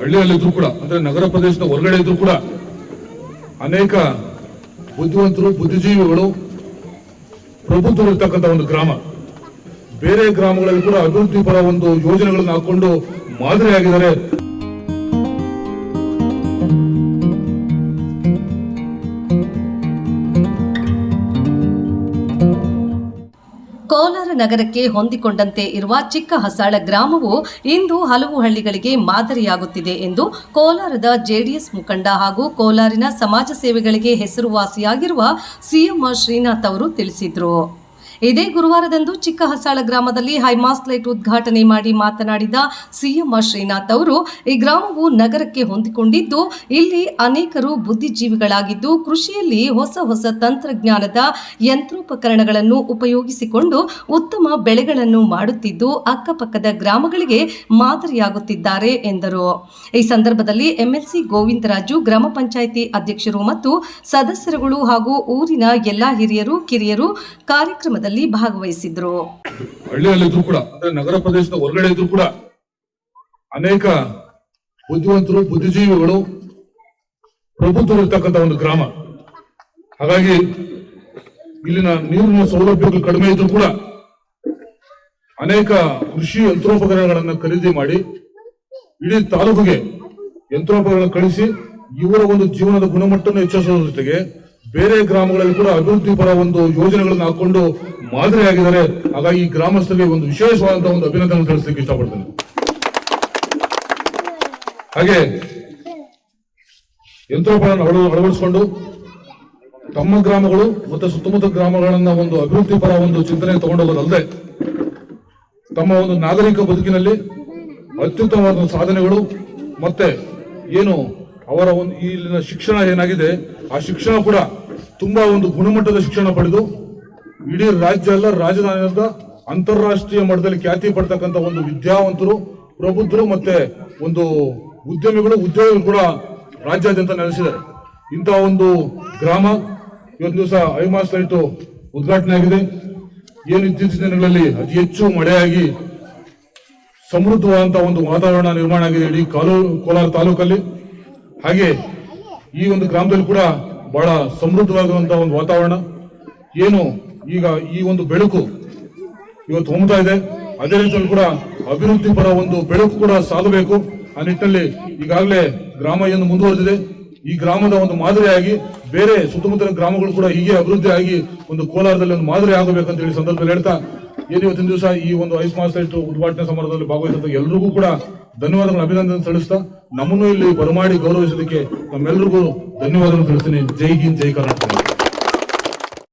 ಹಳ್ಳಿಯಲ್ಲಿದ್ರು ಕೂಡ, ಅಂದ್ರೆ ನಗರ ಪ್ರದೇಶದ ಹೊರಗಡೆ ಇದ್ರು ಕೂಡ ಅನೇಕ ಬುದ್ಧಿವಂತರು, ಬುದ್ಧಿಜೀವಿಗಳು, ಪ್ರಬುದ್ಧರು ಇರ್ತಕ್ಕಂಥ ಒಂದು ಗ್ರಾಮ. ಬೇರೆ ಗ್ರಾಮಗಳಲ್ಲಿ ಕೂಡ ಅಭಿವೃದ್ಧಿ ಪರ ಒಂದು ಯೋಜನೆಗಳನ್ನು ಹಾಕೊಂಡು ಮಾದರಿಯಾಗಿದ್ದಾರೆ. ಕೋಲಾರ ನಗರಕ್ಕೆ ಹೊಂದಿಕೊಂಡಂತೆ ಇರುವ ಚಿಕ್ಕ ಹಸಾಳ ಗ್ರಾಮವು ಇಂದು ಹಲವು ಹಳ್ಳಿಗಳಿಗೆ ಮಾದರಿಯಾಗುತ್ತಿದೆ ಎಂದು ಕೋಲಾರದ ಜೆಡಿಎಸ್ ಮುಖಂಡ ಹಾಗೂ ಕೋಲಾರಿನ ಸಮಾಜ ಸೇವೆಗಳಿಗೆ ಹೆಸರುವಾಸಿಯಾಗಿರುವ ಸಿಎಂ ಶ್ರೀನಾಥ್ ಅವರು ತಿಳಿಸಿದರು. ಇದೇ ಗುರುವಾರದಂದು ಚಿಕ್ಕ ಹಸಾಳ ಗ್ರಾಮದಲ್ಲಿ ಹೈಮಾಸ್ ಲೈಟ್ ಉದ್ಘಾಟನೆ ಮಾಡಿ ಮಾತನಾಡಿದ ಸಿಎಂ ಶ್ರೀನಾಥ್ ಅವರು, ಈ ಗ್ರಾಮವು ನಗರಕ್ಕೆ ಹೊಂದಿಕೊಂಡಿದ್ದು, ಇಲ್ಲಿ ಅನೇಕರು ಬುದ್ಧಿಜೀವಿಗಳಾಗಿದ್ದು, ಕೃಷಿಯಲ್ಲಿ ಹೊಸ ಹೊಸ ತಂತ್ರಜ್ಞಾನದ ಯಂತ್ರೋಪಕರಣಗಳನ್ನು ಉಪಯೋಗಿಸಿಕೊಂಡು ಉತ್ತಮ ಬೆಳೆಗಳನ್ನು ಮಾಡುತ್ತಿದ್ದು, ಅಕ್ಕಪಕ್ಕದ ಗ್ರಾಮಗಳಿಗೆ ಮಾದರಿಯಾಗುತ್ತಿದ್ದಾರೆ ಎಂದರು. ಈ ಸಂದರ್ಭದಲ್ಲಿ ಎಂಎಲ್ಸಿ ಗೋವಿಂದರಾಜು, ಗ್ರಾಮ ಪಂಚಾಯಿತಿ ಅಧ್ಯಕ್ಷರು ಮತ್ತು ಸದಸ್ಯರುಗಳು ಹಾಗೂ ಊರಿನ ಎಲ್ಲಾ ಹಿರಿಯರು, ಕಿರಿಯರು ಕಾರ್ಯಕ್ರಮದಲ್ಲಿ ಭಾಗವಹಿಸಿದ್ರು. ಹಳ್ಳಿಯಲ್ಲಿದ್ರು ಕೂಡ, ಅಂದ್ರೆ ನಗರ ಪ್ರದೇಶದ ಹೊರಗಡೆ ಇದ್ರು ಕೂಡ ಅನೇಕ ಬುದ್ಧಿವಂತರು, ಬುದ್ಧಿಜೀವಿಗಳು ಪ್ರಭುತ್ವ ಇರ್ತಕ್ಕಂಥ ಒಂದು ಗ್ರಾಮ. ಹಾಗಾಗಿ ಇಲ್ಲಿನ ನೀರಿನ ಸೌಲಭ್ಯಗಳು ಕಡಿಮೆ ಇದ್ರು ಕೂಡ ಅನೇಕ ಕೃಷಿ ಯಂತ್ರೋಪಕರಣಗಳನ್ನ ಖರೀದಿ ಮಾಡಿ ಇಡೀ ತಾಲೂಕಿಗೆ ಯಂತ್ರೋಪಕರಣ ಕಳಿಸಿ ಇವರ ಒಂದು ಜೀವನದ ಗುಣಮಟ್ಟವನ್ನು ಹೆಚ್ಚಿಸುವ ಜೊತೆಗೆ ಬೇರೆ ಗ್ರಾಮಗಳಲ್ಲಿ ಕೂಡ ಅಭಿವೃದ್ಧಿ ಪರ ಒಂದು ಯೋಜನೆಗಳನ್ನು ಹಾಕೊಂಡು ಮಾದರಿಯಾಗಿದ್ದಾರೆ. ಹಾಗಾಗಿ ಈ ಗ್ರಾಮಸ್ಥರಿಗೆ ಒಂದು ವಿಶೇಷವಾದಂತಹ ಒಂದು ಅಭಿನಂದನೆ ತಿಳಿಸಲಿಕ್ಕೆ ಇಷ್ಟಪಡ್ತೇನೆ. ಹಾಗೆ ಯಂತ್ರೋಪಕರಣ ಅಳವ- ಅಳವಡಿಸಿಕೊಂಡು ತಮ್ಮ ಗ್ರಾಮಗಳು ಮತ್ತು ಸುತ್ತಮುತ್ತ ಗ್ರಾಮಗಳನ್ನ ಒಂದು ಅಭಿವೃದ್ಧಿ ಪರ ಒಂದು ಚಿಂತನೆ ತಗೊಂಡೋಗೋದಲ್ಲದೆ ತಮ್ಮ ಒಂದು ನಾಗರಿಕ ಬದುಕಿನಲ್ಲಿ ಅತ್ಯುತ್ತಮವಾದ ಸಾಧನೆಗಳು ಮತ್ತೆ ಏನು ಅವರ ಒಂದು ಇಲ್ಲಿನ ಶಿಕ್ಷಣ ಏನಾಗಿದೆ, ಆ ಶಿಕ್ಷಣ ಕೂಡ ತುಂಬಾ ಒಂದು ಗುಣಮಟ್ಟದ ಶಿಕ್ಷಣ ಪಡೆದು ಇಡೀ ರಾಜ್ಯ ಅಲ್ಲ ರಾಜಧಾನಿಯಿಂದ ಅಂತಾರಾಷ್ಟ್ರೀಯ ಮಟ್ಟದಲ್ಲಿ ಖ್ಯಾತಿ ಪಡ್ತಕ್ಕಂಥ ಒಂದು ವಿದ್ಯಾವಂತರು, ಪ್ರಬುದ್ಧರು ಮತ್ತೆ ಒಂದು ಉದ್ಯಮಿಗಳು, ಉದ್ಯೋಗಿಗಳು ಕೂಡ ರಾಜ್ಯಾದ್ಯಂತ ನೆಲೆಸಿದ್ದಾರೆ. ಇಂಥ ಒಂದು ಗ್ರಾಮ ಇವತ್ತು ದಿವಸ ಐಮಾಸ್ ಲೈಟು ಉದ್ಘಾಟನೆ ಆಗಿದೆ. ಏನು ಇತ್ತೀಚಿನ ದಿನಗಳಲ್ಲಿ ಅತಿ ಹೆಚ್ಚು ಮಳೆಯಾಗಿ ಸಮೃದ್ಧವಾದಂತಹ ಒಂದು ವಾತಾವರಣ ನಿರ್ಮಾಣ ಆಗಿದೆ ಇಡೀ ಕಾಲೂ ಕೋಲಾರ ತಾಲೂಕಲ್ಲಿ. ಹಾಗೆ ಈ ಒಂದು ಗ್ರಾಮದಲ್ಲಿ ಕೂಡ ಬಹಳ ಸಮೃದ್ಧವಾಗಿರುವಂತಹ ಒಂದು ವಾತಾವರಣ. ಏನು ಈಗ ಈ ಒಂದು ಬೆಳಕು ಇವತ್ತು ಹೊಮ್ತಾ ಇದೆ. ಅದೇ ರೀತಿಯಲ್ಲಿ ಕೂಡ ಅಭಿವೃದ್ಧಿ ಪರ ಒಂದು ಬೆಳಕು ಕೂಡ ಸಾಗಬೇಕು. ಆ ನಿಟ್ಟಿನಲ್ಲಿ ಈಗಾಗಲೇ ಗ್ರಾಮ ಏನು ಮುಂದುವರೆದಿದೆ. ಈ ಗ್ರಾಮದ ಒಂದು ಮಾದರಿಯಾಗಿ ಬೇರೆ ಸುತ್ತಮುತ್ತಲಿನ ಗ್ರಾಮಗಳು ಕೂಡ ಹೀಗೆ ಅಭಿವೃದ್ಧಿ ಆಗಿ ಒಂದು ಕೋಲಾರದಲ್ಲಿ ಒಂದು ಮಾದರಿ ಆಗಬೇಕಂತ ಹೇಳಿ ಸಂದರ್ಭದಲ್ಲಿ ಹೇಳ್ತಾ ಏನು ಇವತ್ತಿನ ದಿವಸ ಈ ಒಂದು ಐಸ್ ಲೈಟ್ ಉದ್ಘಾಟನೆ ಸಮಾರಂಭದಲ್ಲಿ ಭಾಗವಹಿಸಿದ ಎಲ್ಲರಿಗೂ ಕೂಡ ಧನ್ಯವಾದಗಳು ಅಭಿನಂದನೆ ತಿಳಿಸ್ತಾ ನಮ್ಮನ್ನು ಇಲ್ಲಿ ಬರಮಾಡಿ ಗೌರವಿಸೋದಕ್ಕೆ ನಮ್ಮೆಲ್ಲರಿಗೂ ಧನ್ಯವಾದಗಳು ತಿಳಿಸ್ತೀನಿ. ಜೈ ಹಿಂದ್, ಜೈ ಕರ್ನಾಟಕ.